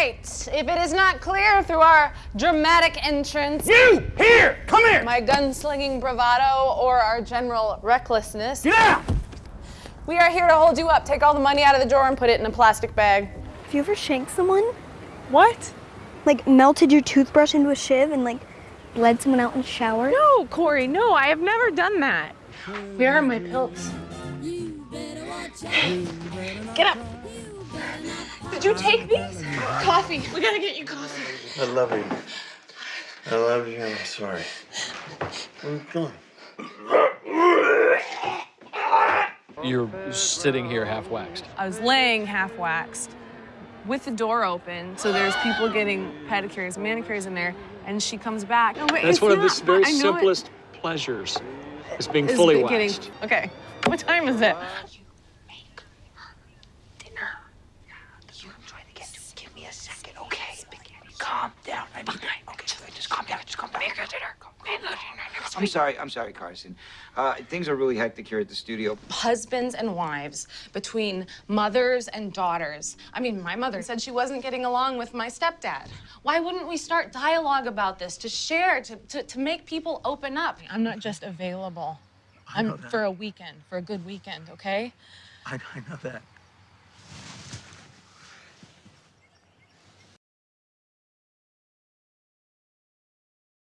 right. If it is not clear through our dramatic entrance, You! Here! Come here! my gunslinging bravado, or our general recklessness, Get out! we are here to hold you up. Take all the money out of the drawer and put it in a plastic bag. Have you ever shanked someone? What? Like melted your toothbrush into a shiv and like bled someone out in the shower? No, Corey, no, I have never done that. Where are my pills? Get up. Did you take these? Coffee. We gotta get you coffee. I love you. I love you. I'm sorry. Come on. You're sitting here half waxed. I was laying half waxed with the door open, so there's people getting pedicures, manicures in there, and she comes back. No, wait, That's it's one of not the very fun. I know it simplest pleasures, is being is fully getting- waxed. Okay, what time is it? You trying to get to give me a second, okay? Calm down. I mean, okay, just calm down. Just calm down. I'm sorry. I'm sorry, Carson. Uh, things are really hectic here at the studio. Husbands and wives, between mothers and daughters. I mean, my mother said she wasn't getting along with my stepdad. Why wouldn't we start dialogue about this to share, to, to, to make people open up? I'm not just available. I'm for a weekend, for a good weekend, okay? I, I know that.